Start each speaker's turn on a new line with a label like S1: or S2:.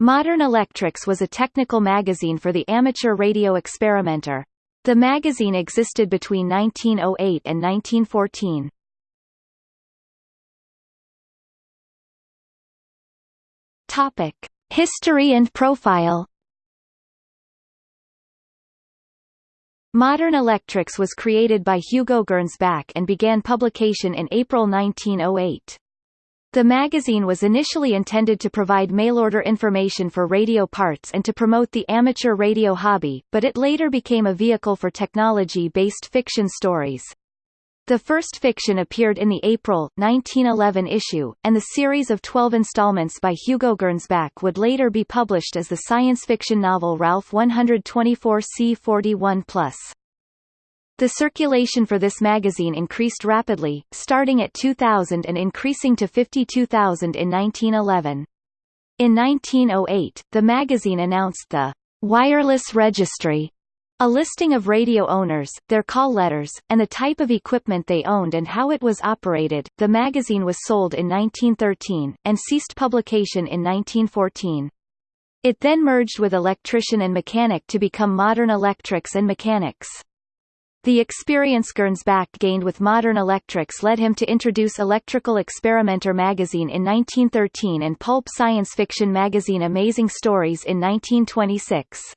S1: Modern Electrics was a technical magazine for the amateur radio experimenter. The magazine existed between 1908 and 1914. Topic: History and profile. Modern Electrics was created by Hugo Gernsback and began publication in April 1908. The magazine was initially intended to provide mail-order information for radio parts and to promote the amateur radio hobby, but it later became a vehicle for technology-based fiction stories. The first fiction appeared in the April, 1911 issue, and the series of 12 installments by Hugo Gernsback would later be published as the science fiction novel Ralph 124 C41+. The circulation for this magazine increased rapidly, starting at 2,000 and increasing to 52,000 in 1911. In 1908, the magazine announced the Wireless Registry a listing of radio owners, their call letters, and the type of equipment they owned and how it was operated. The magazine was sold in 1913, and ceased publication in 1914. It then merged with Electrician and Mechanic to become Modern Electrics and Mechanics. The experience Gernsback gained with Modern Electrics led him to introduce Electrical Experimenter magazine in 1913 and pulp science fiction magazine Amazing Stories in 1926.